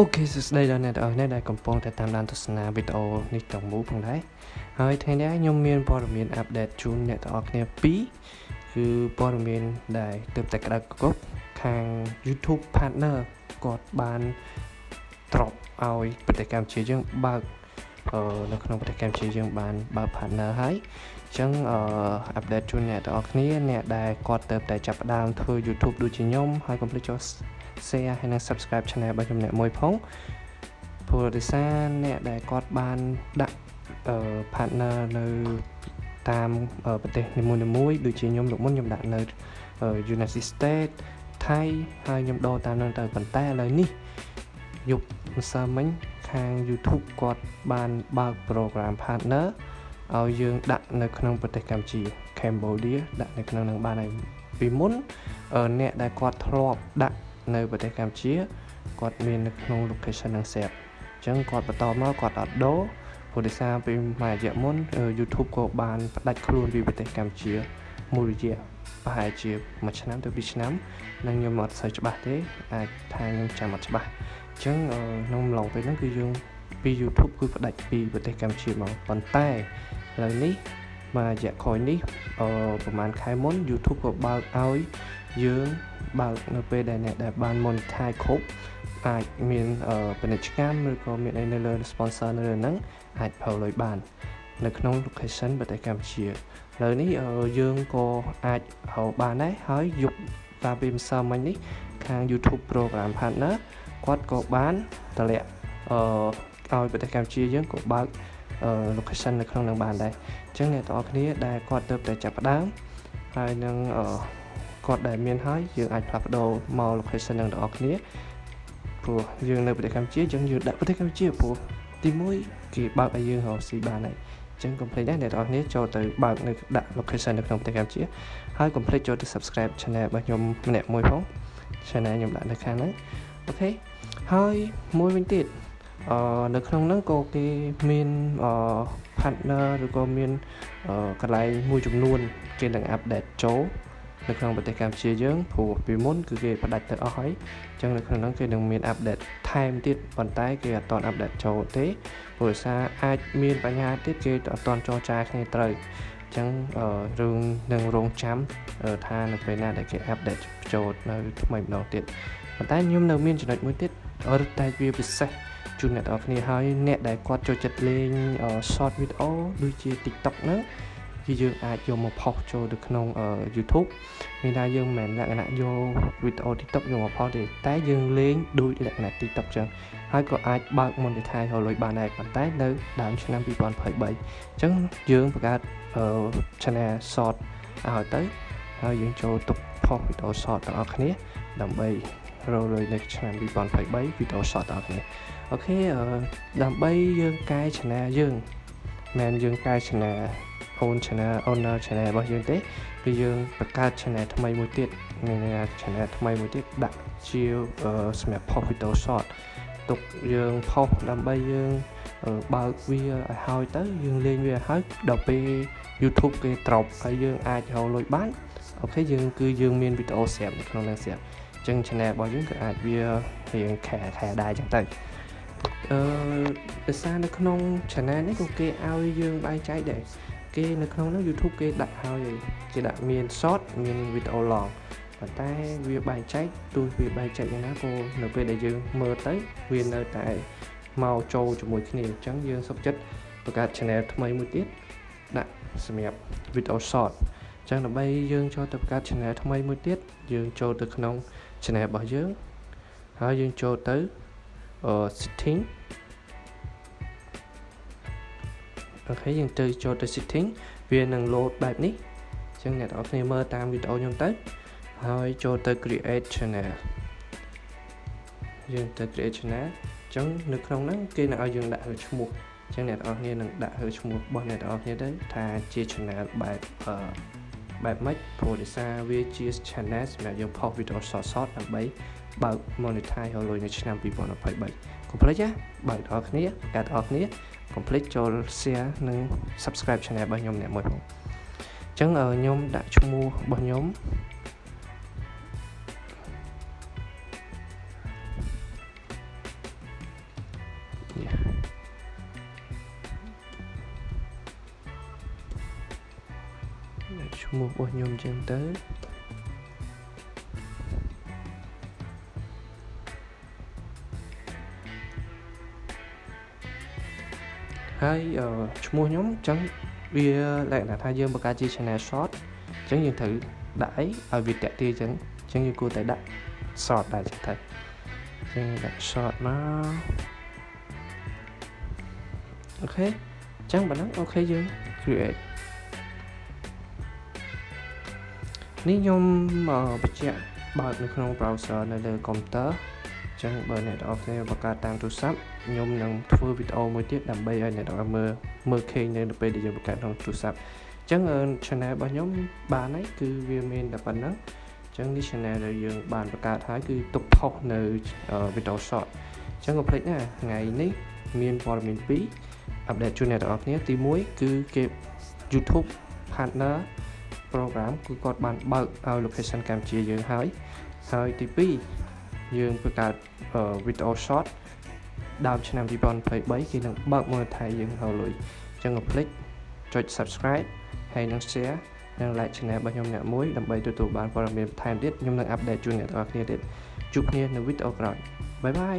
អូខេសួស្តីដល់អ្នកទាំងអស់គ្នាដែលកំពុងតែតាមដានទស្សនាវីដេអូនេះទាំងមូលផងដែរហើយថ្ងៃនេះខ្ញុំមានព័ត៌មានអាប់ដេតជូនអ្នកទាំងអស់គ្នាពីរគឺព័ត៌មានដែលទើបតែក្តៅគប់ខាង YouTube Partner គាត់បានត្រប់ឲ្យប្រទេសកម្ពុជាយើងបើកនៅក្នុងប្រទេសកម្ពុជាយើងបានបើក partner ហើយអញ្ចឹងអឺអាប់ដេតជូនអ្នកទាំងអស់គ្នាអ្នកដែលគាត់ទៅតែចាប់ផ្ដើមធ្វើ YouTube ដូចជាខ្ញុំហើយកុំភ្លេចចូល share ហើយនិង subscribe channel របស់ខ្ញុំអ្នកមួយផងព្រោះដោយសារអ្នកដែលគាត់បានដាក់អឺ partner នៅតាមប្រទេសនីមួយៗដូចជាខ្ញុំលោកមុនខ្ញុំដាក់នៅ United States ថៃហើយខ្ញុំដូរតាមនឹងទៅប៉ុន្តែឥឡូវនេះយប់ម្សិលមិញខាង YouTube គាត់បានបើក program partner ឲ្យយើងដាក់នៅក្នុងប្រទេសកម្ពុជា Cambodia ដាក់នៅក្នុងនឹងបានហើយពីមុនអ្នកដែលគាត់ធ្លាប់ដាក់ នៅប្រទេសកម្ពុជាគាត់មាននៅក្នុង location នឹង set អញ្ចឹងគាត់បន្តមកគាត់អត់ដូរព្រោះដោយសារពីមួយរយៈមុន YouTube ក៏បានផ្ដាច់ខ្លួនពីប្រទេសកម្ពុជាមួយរយៈប្រហែលជាមួយឆ្នាំទៅ2ឆ្នាំនឹងខ្ញុំអត់សូវច្បាស់ទេ អាចថាខ្ញុំចាំអត់ច្បាស់អញ្ចឹងក្នុងឡងពេលហ្នឹងគឺយើងពី YouTube គឺផ្ដាច់ពីប្រទេសកម្ពុជាមកប៉ុន្តែឥឡូវនេះមួយរយៈក្រោយនេះអឺប្រហែលខែមុន YouTube ក៏បើកឲ្យ យើងបើកនៅពេលដែលអ្នកដែលបាន monetize គ្រប់អាចមានពាណិជ្ជកម្មឬក៏មានអីនៅលើ sponsor នៅលើហ្នឹងអាចប្រើលុយបាន នៅក្នុង location ប្រទេសកម្ពុជាឥឡូវនេះយើងក៏អាចរកបានដែរហើយយប់កាលពីម្សិលមិញនេះខាង YouTube program partner គាត់ក៏បានតម្លាក់អឺឲ្យប្រទេសកម្ពុជាយើងក៏បើក location នៅក្នុងនឹងបានដែរអញ្ចឹងអ្នកទាំងអស់គ្នាដែលគាត់ទៅតែចាប់ផ្ដើមហើយនឹងអឺ គាត់ដែលមានហើយយើងអាចផ្លាស់ប្ដូរមក location នឹងទាំងអស់គ្នាព្រោះយើងនៅប្រទេសកម្ពុជាយើងយើងដាក់ប្រទេសកម្ពុជាព្រោះទី1គេបើកឲ្យយើងរកស៊ីបានហើយអញ្ចឹង complete ដែរអ្នកទាំងអស់គ្នាចូលទៅបើកនៅដាក់ location នៅក្នុងប្រទេសកម្ពុជាហើយ complete ចូលទៅ subscribe channel របស់ខ្ញុំម្នាក់មួយផង channel ខ្ញុំដាក់នៅខាងហ្នឹងអូខេហើយមួយវិញទៀតអឺនៅក្នុងហ្នឹងក៏គេមានអឺ partner ឬក៏មានកន្លែងមួយចំនួន គេនឹង update ចូល នៅក្នុងប្រទេសកម្ពុជាយើងព្រោះពីមុនគឺគេផ្ដាច់ទៅអស់ហើយអញ្ចឹងនៅក្នុងហ្នឹងគេនឹងមានអាប់ដេតថែមទៀតប៉ុន្តែគេអត់ទាន់អាប់ដេតចូលទេព្រោះសារអាចមានបញ្ហាទៀតគេអត់ទាន់ចរចាគ្នាត្រូវអញ្ចឹងរឿងនឹងរងចាំថានៅពេលណាដែលគេអាប់ដេតចូលនៅថ្មីម្ដងទៀតប៉ុន្តែខ្ញុំនៅមានចំណុចមួយទៀតរត់តែវាពិសេសជូនអ្នកនរគ្នាហើយអ្នកដែលគាត់ចូលចិត្តលេង short video ដូចជា TikTok ហ្នឹង គឺយើងអាចយកមកផុសចូលទៅក្នុង YouTube មានថាយើងមិនមែនលក្ខណៈយកវីដេអូ TikTok យកមកផុសទេតែយើងលេងដូចលក្ខណៈ TikTok ចឹងហើយក៏អាចបើក monetize រលុយបានដែរប៉ុន្តែនៅដើមឆ្នាំ2023អញ្ចឹងយើងបង្កើត channel short ឲ្យទៅហើយយើងចូលទុកផុសវីដេអូ short ទាំងអស់គ្នាដើម្បីរលុយនៅឆ្នាំ2023វីដេអូ short ទាំងអស់គ្នាអូខេដើម្បីយើងកែ channel យើងមិនយើងកែ channel own channel owner channel របស់យើងទេគឺយើងបង្កើត channel ថ្មីមួយទៀតមាន channel ថ្មីមួយទៀតដាក់ជាសម្រាប់ post video short ទុកយើងផុសដើម្បីយើងបើកវាឲ្យហើយទៅយើងលេងវាឲ្យហើយដល់ពេល YouTube គេត្រប់ហើយយើងអាចរកលុយបានអូខេយើងគឺយើងមានវីដេអូស្រាប់នៅក្នុងនឹងស្រាប់អញ្ចឹង channel របស់យើងគឺអាចវារៀងខែខែដែរអញ្ចឹងទៅអឺដោយសារនៅក្នុង channel នេះក៏គេឲ្យយើងបែងចែកដែរ គេនៅក្នុងនោះ YouTube គេដាក់ហើយគេដាក់មាន short មានវីដេអូ long ប៉ុន្តែវាបែងចែកទោះវាបែងចែកយ៉ាងណាក៏នៅពេលដែលយើងមើលទៅវានៅតែមកចូលជាមួយគ្នាអញ្ចឹងយើងសុខចិត្តបង្កើត channel ថ្មីមួយទៀតដាក់សម្រាប់វីដេអូ short អញ្ចឹងដើម្បីយើងចូលទៅបង្កើត channel ថ្មីមួយទៀតយើងចូលទៅក្នុង channel របស់យើងហើយយើងចូលទៅ setting អូខេយើងទៅចូលទៅ setting វានឹង load បែបនេះអញ្ចឹងអ្នកនរគ្នាមើលតាមវីដេអូខ្ញុំទៅហើយចូលទៅ create channel យើងទៅ create channel អញ្ចឹងនៅក្នុងហ្នឹងគេនឹងឲ្យយើងដាក់លើឈ្មោះអញ្ចឹងអ្នកនរគ្នានឹងដាក់លើឈ្មោះរបស់អ្នកនរគ្នាទៅថាជា channel បែបអឺ បែបម៉េចព្រោះដោយសារវាជា channel សម្រាប់យើងផុសវីដេអូ short short ដើម្បីបើក monetize រលុយនៅឆ្នាំ2023កុំភ្លេចណាបើកដល់គ្នាកាត់ដល់គ្នាកុំភ្លេចចូល share និង subscribe channel របស់ខ្ញុំអ្នកមួយផងអញ្ចឹងខ្ញុំដាក់ឈ្មោះរបស់ខ្ញុំ ឈ្មោះរបស់ខ្ញុំចឹងទៅហើយឈ្មោះខ្ញុំចឹងវាលក្ខណៈថាយើងបង្កើតជា channel short ចឹងយើងត្រូវដាក់អីឲ្យវាតាក់ទាញចឹងចឹងយើងគួរតែដាក់ short ដែរចឹងទៅចឹងដាក់ short មកអូខេចឹងបើហ្នឹងអូខេយើង create នេះខ្ញុំបញ្ជាក់បើកនៅក្នុង browser នៅលើ computer អញ្ចឹងបើអ្នកទាំងអស់គ្នាបង្កើតតាមទូរស័ព្ទខ្ញុំនឹងធ្វើវីដេអូមួយទៀតដើម្បីឲ្យអ្នកទាំងអស់មើលមើលឃើញនៅពេលដែលយើងបង្កើតក្នុងទូរស័ព្ទអញ្ចឹង channel របស់ខ្ញុំបានហើយគឺវាមានតែប៉ុណ្្នឹងអញ្ចឹងនេះ channel ដែលយើងបានបង្កើតហើយគឺទុកផុសនៅវីដេអូ short អញ្ចឹងកុំភ្លេចណាថ្ងៃនេះមានព័ត៌មាន2អាប់ដេតជូនអ្នកទាំងអស់គ្នាទី1គឺគេ YouTube partner program គឺគាត់បានបើកឲ្យ location កម្ពុជាយើងហើយហើយទី2យើងបង្កើតវីដេអូ short ដើមឆ្នាំ2023គេនឹងបើក monetize យើងហើយលុយអញ្ចឹងកុំភ្លេចចុច subscribe ហើយនឹង share និង like channel របស់ខ្ញុំអ្នកមួយដើម្បីទទួលបានព័ត៌មានបន្ថែមទៀតខ្ញុំនឹង update ជូនអ្នកទាំងអស់គ្នាទៀតជួបគ្នានៅវីដេអូក្រោយបាយបាយ